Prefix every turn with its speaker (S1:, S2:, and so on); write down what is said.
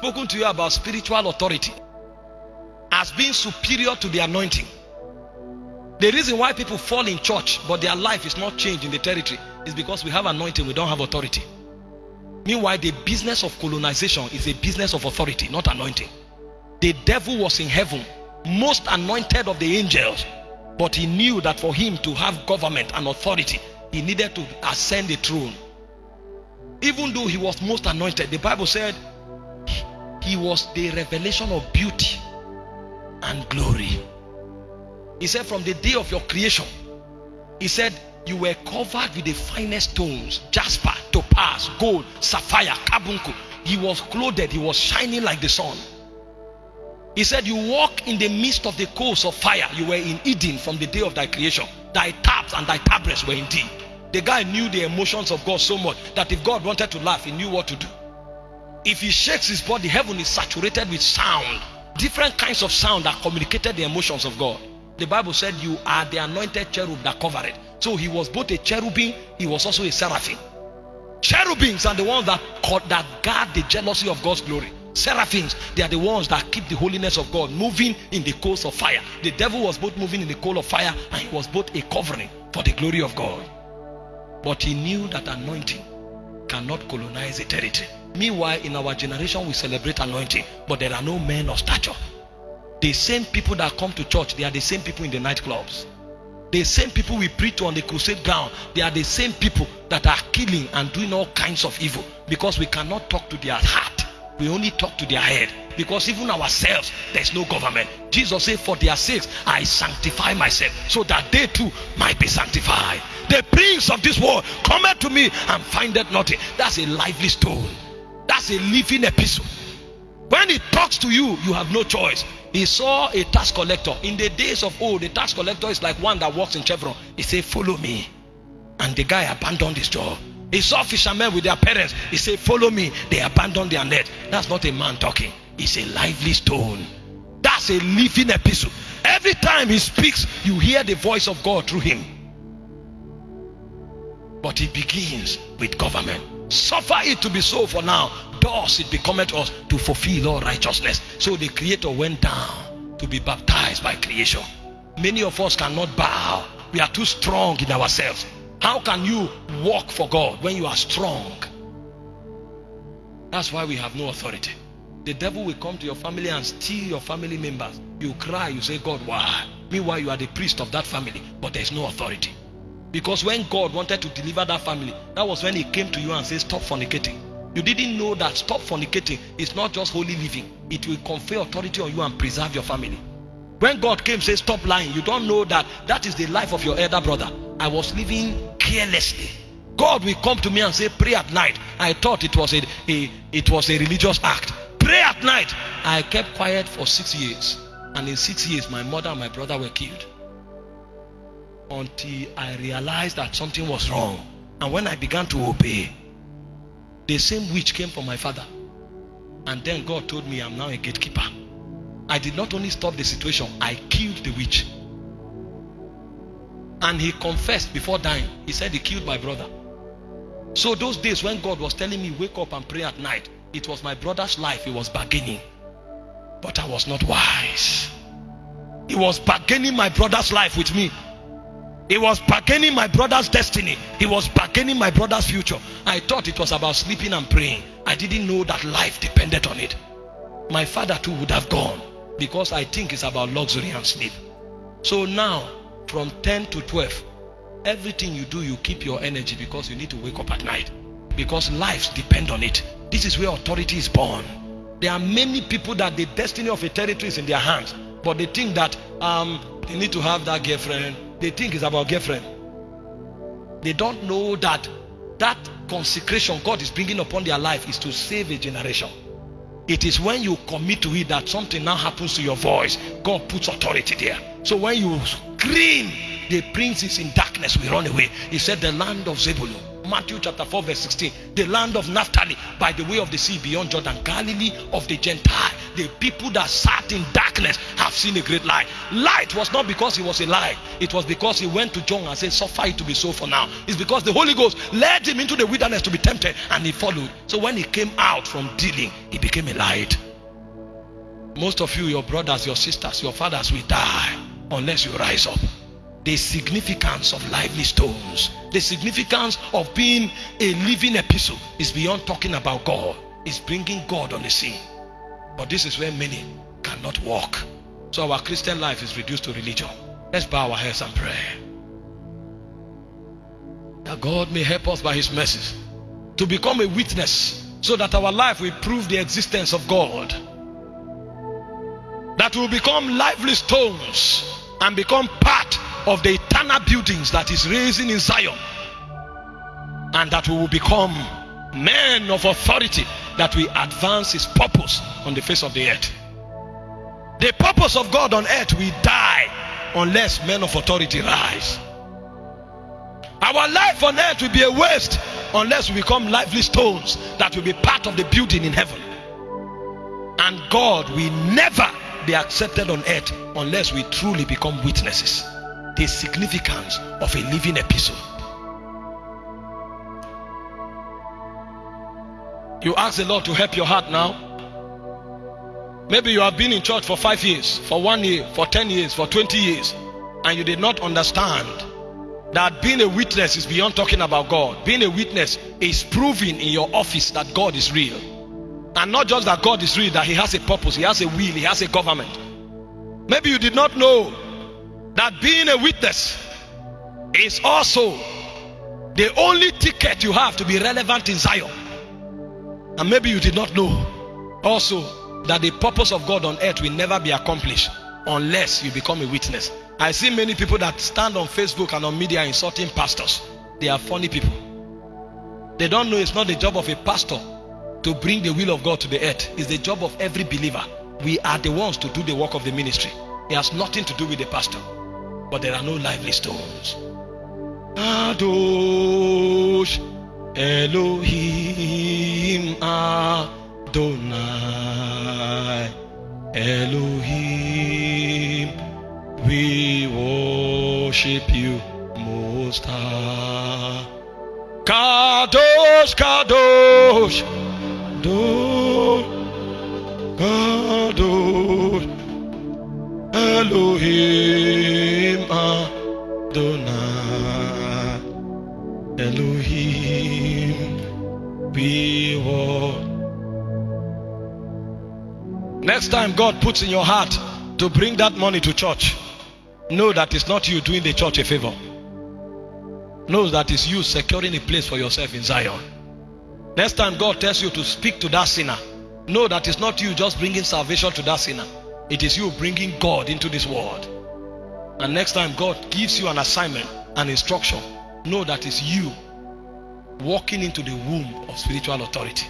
S1: spoken to you about spiritual authority as being superior to the anointing. The reason why people fall in church but their life is not changed in the territory is because we have anointing, we don't have authority. Meanwhile, the business of colonization is a business of authority, not anointing. The devil was in heaven, most anointed of the angels, but he knew that for him to have government and authority, he needed to ascend the throne. Even though he was most anointed, the Bible said he was the revelation of beauty and glory. He said, From the day of your creation, he said, You were covered with the finest stones jasper, topaz, gold, sapphire, carbuncle. He was clothed, he was shining like the sun. He said, You walk in the midst of the coals of fire. You were in Eden from the day of thy creation. Thy taps and thy tabrets were in thee. The guy knew the emotions of God so much that if God wanted to laugh, he knew what to do. If he shakes his body, heaven is saturated with sound. Different kinds of sound that communicated the emotions of God. The Bible said, You are the anointed cherub that covered it. So he was both a cherubim, he was also a seraphim. Cherubims are the ones that, that guard the jealousy of God's glory. Seraphims, they are the ones that keep the holiness of God moving in the coals of fire. The devil was both moving in the coal of fire and he was both a covering for the glory of God. But he knew that anointing cannot colonize a territory. Meanwhile, in our generation, we celebrate anointing, but there are no men of stature. The same people that come to church, they are the same people in the nightclubs. The same people we preach to on the crusade ground, they are the same people that are killing and doing all kinds of evil because we cannot talk to their heart. We only talk to their head because even ourselves, there's no government. Jesus said, For their sakes, I sanctify myself so that they too might be sanctified. The prince of this world cometh to me and findeth nothing. That's a lively stone, that's a living epistle. When he talks to you, you have no choice. He saw a tax collector. In the days of old, the tax collector is like one that walks in Chevron. He said, Follow me. And the guy abandoned his job. He saw fishermen with their parents. He said, Follow me. They abandoned their net. That's not a man talking, it's a lively stone. That's a living epistle. Every time he speaks, you hear the voice of God through him. But he begins with government. Suffer it to be so for now. Thus it becometh us to fulfill all righteousness. So the Creator went down to be baptized by creation. Many of us cannot bow. We are too strong in ourselves. How can you walk for God when you are strong? That's why we have no authority. The devil will come to your family and steal your family members. You cry, you say, God, why? Meanwhile, you are the priest of that family, but there's no authority. Because when God wanted to deliver that family, that was when he came to you and said, Stop fornicating. You didn't know that stop fornicating is not just holy living, it will confer authority on you and preserve your family. When God came, say, Stop lying, you don't know that that is the life of your elder brother. I was living carelessly. God will come to me and say, Pray at night. I thought it was a, a it was a religious act. Pray at night. I kept quiet for six years. And in six years, my mother and my brother were killed until I realized that something was wrong. And when I began to obey, the same witch came from my father. And then God told me I'm now a gatekeeper. I did not only stop the situation, I killed the witch. And he confessed before dying. He said he killed my brother. So those days when God was telling me wake up and pray at night, it was my brother's life he was bargaining. But I was not wise. He was bargaining my brother's life with me. He was bargaining my brother's destiny. He was bargaining my brother's future. I thought it was about sleeping and praying. I didn't know that life depended on it. My father too would have gone because I think it's about luxury and sleep. So now, from 10 to 12, everything you do, you keep your energy because you need to wake up at night. Because lives depend on it. This is where authority is born. There are many people that the destiny of a territory is in their hands, but they think that um, they need to have that girlfriend, they think it's about girlfriend. They don't know that that consecration God is bringing upon their life is to save a generation. It is when you commit to it that something now happens to your voice. God puts authority there. So when you scream, the prince is in darkness, we run away. He said, The land of Zebulun. Matthew chapter 4, verse 16. The land of Naphtali by the way of the sea beyond Jordan. Galilee of the Gentile. The people that sat in darkness have seen a great light. Light was not because he was a light, it was because he went to John and said, Suffer it to be so for now. It's because the Holy Ghost led him into the wilderness to be tempted and he followed. So when he came out from dealing, he became a light. Most of you, your brothers, your sisters, your fathers will die unless you rise up. The significance of lively stones, the significance of being a living epistle is beyond talking about God, it's bringing God on the scene. But this is where many cannot walk. So our Christian life is reduced to religion. Let's bow our heads and pray. That God may help us by His mercy to become a witness so that our life will prove the existence of God that we will become lively stones and become part of the eternal buildings that is raising in Zion and that we will become men of authority that will advance his purpose on the face of the earth. The purpose of God on earth will die unless men of authority rise. Our life on earth will be a waste unless we become lively stones that will be part of the building in heaven. And God will never be accepted on earth unless we truly become witnesses. The significance of a living epistle. You ask the Lord to help your heart now. Maybe you have been in church for five years, for one year, for 10 years, for 20 years, and you did not understand that being a witness is beyond talking about God. Being a witness is proving in your office that God is real. And not just that God is real, that He has a purpose, He has a will, He has a government. Maybe you did not know that being a witness is also the only ticket you have to be relevant in Zion. And maybe you did not know also that the purpose of God on earth will never be accomplished unless you become a witness. I see many people that stand on Facebook and on media insulting pastors. They are funny people. They don't know it's not the job of a pastor to bring the will of God to the earth. It's the job of every believer. We are the ones to do the work of the ministry. It has nothing to do with the pastor. But there are no lively stones. Kadosh Elohim Adonai. Elohim We worship you most high. Kadosh Kadosh Next time God puts in your heart to bring that money to church, know that it's not you doing the church a favor. Know that it's you securing a place for yourself in Zion. Next time God tells you to speak to that sinner, know that it's not you just bringing salvation to that sinner. It is you bringing God into this world. And next time God gives you an assignment, an instruction, know that it's you walking into the womb of spiritual authority.